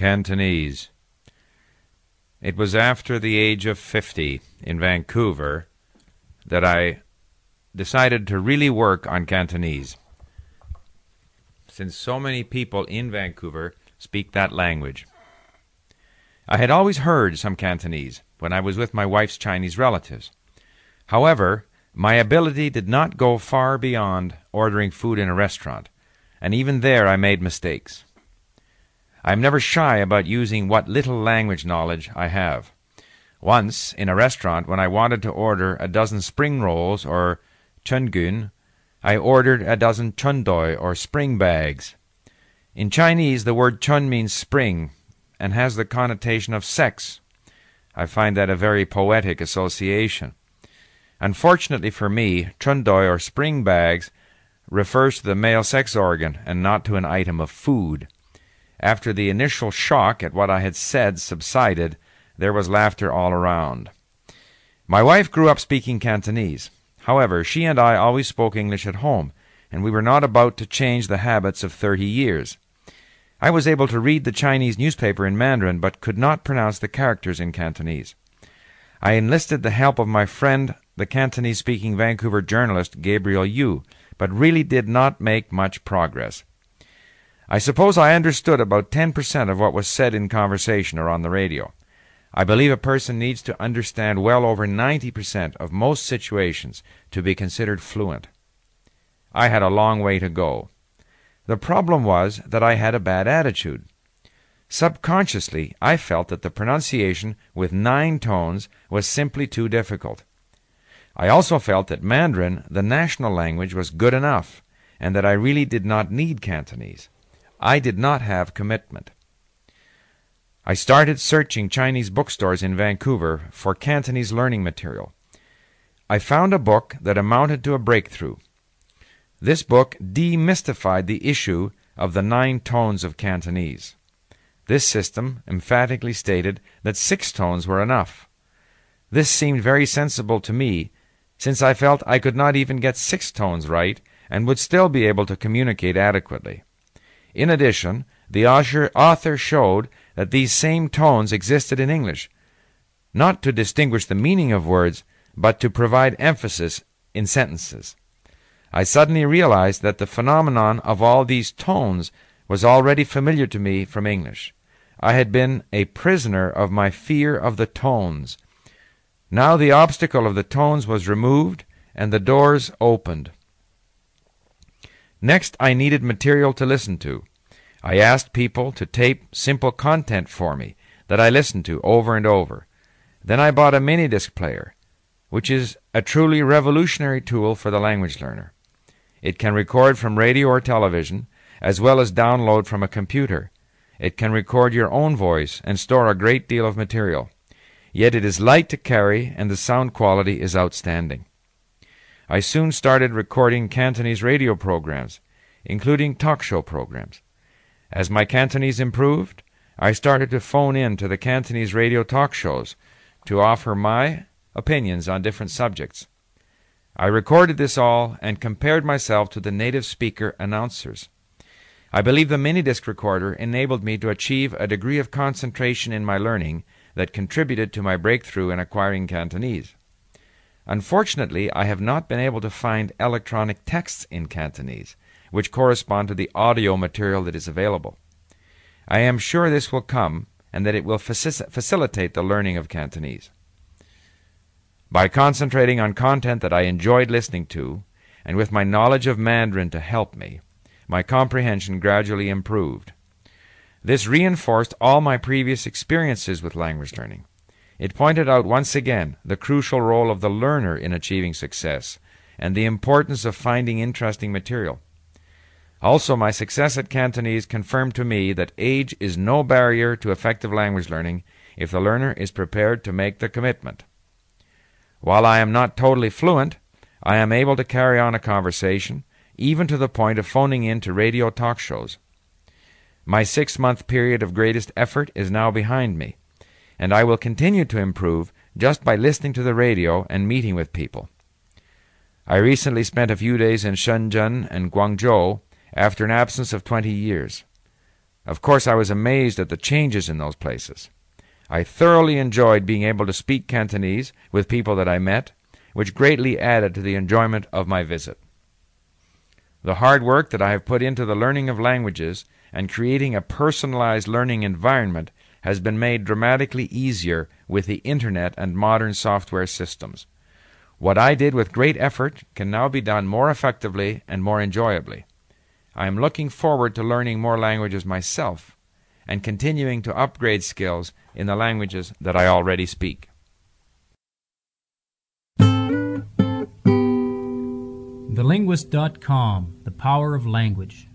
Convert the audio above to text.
Cantonese. It was after the age of 50 in Vancouver that I decided to really work on Cantonese. Since so many people in Vancouver speak that language. I had always heard some Cantonese when I was with my wife's Chinese relatives. However, my ability did not go far beyond ordering food in a restaurant, and even there I made mistakes. I am never shy about using what little language knowledge I have. Once, in a restaurant, when I wanted to order a dozen spring rolls or chungun, I ordered a dozen chundoi or spring bags. In Chinese, the word chun means spring and has the connotation of sex. I find that a very poetic association. Unfortunately for me, chundoi or spring bags refers to the male sex organ and not to an item of food. After the initial shock at what I had said subsided, there was laughter all around. My wife grew up speaking Cantonese. However, she and I always spoke English at home, and we were not about to change the habits of thirty years. I was able to read the Chinese newspaper in Mandarin, but could not pronounce the characters in Cantonese. I enlisted the help of my friend, the Cantonese speaking Vancouver journalist Gabriel Yu, but really did not make much progress. I suppose I understood about 10% of what was said in conversation or on the radio. I believe a person needs to understand well over 90% of most situations to be considered fluent. I had a long way to go. The problem was that I had a bad attitude. Subconsciously, I felt that the pronunciation with nine tones was simply too difficult. I also felt that Mandarin, the national language, was good enough, and that I really did not need Cantonese. I did not have commitment. I started searching Chinese bookstores in Vancouver for Cantonese learning material. I found a book that amounted to a breakthrough. This book demystified the issue of the nine tones of Cantonese. This system emphatically stated that six tones were enough. This seemed very sensible to me, since I felt I could not even get six tones right and would still be able to communicate adequately. In addition, the author showed that these same tones existed in English, not to distinguish the meaning of words, but to provide emphasis in sentences. I suddenly realized that the phenomenon of all these tones was already familiar to me from English. I had been a prisoner of my fear of the tones. Now the obstacle of the tones was removed and the doors opened. Next, I needed material to listen to. I asked people to tape simple content for me that I listened to over and over. Then I bought a mini disc player, which is a truly revolutionary tool for the language learner. It can record from radio or television, as well as download from a computer. It can record your own voice and store a great deal of material. Yet it is light to carry and the sound quality is outstanding. I soon started recording Cantonese radio programs, including talk show programs. As my Cantonese improved, I started to phone in to the Cantonese radio talk shows to offer my opinions on different subjects. I recorded this all and compared myself to the native speaker announcers. I believe the minidisc recorder enabled me to achieve a degree of concentration in my learning that contributed to my breakthrough in acquiring Cantonese. Unfortunately, I have not been able to find electronic texts in Cantonese, which correspond to the audio material that is available. I am sure this will come and that it will facilitate the learning of Cantonese. By concentrating on content that I enjoyed listening to, and with my knowledge of Mandarin to help me, my comprehension gradually improved. This reinforced all my previous experiences with language learning. It pointed out once again the crucial role of the learner in achieving success and the importance of finding interesting material. Also, my success at Cantonese confirmed to me that age is no barrier to effective language learning if the learner is prepared to make the commitment. While I am not totally fluent, I am able to carry on a conversation, even to the point of phoning in to radio talk shows. My six month period of greatest effort is now behind me and I will continue to improve just by listening to the radio and meeting with people. I recently spent a few days in Shenzhen and Guangzhou after an absence of 20 years. Of course, I was amazed at the changes in those places. I thoroughly enjoyed being able to speak Cantonese with people that I met, which greatly added to the enjoyment of my visit. The hard work that I have put into the learning of languages and creating a personalized learning environment has been made dramatically easier with the internet and modern software systems. What I did with great effort can now be done more effectively and more enjoyably. I am looking forward to learning more languages myself and continuing to upgrade skills in the languages that I already speak. TheLinguist.com The Power of Language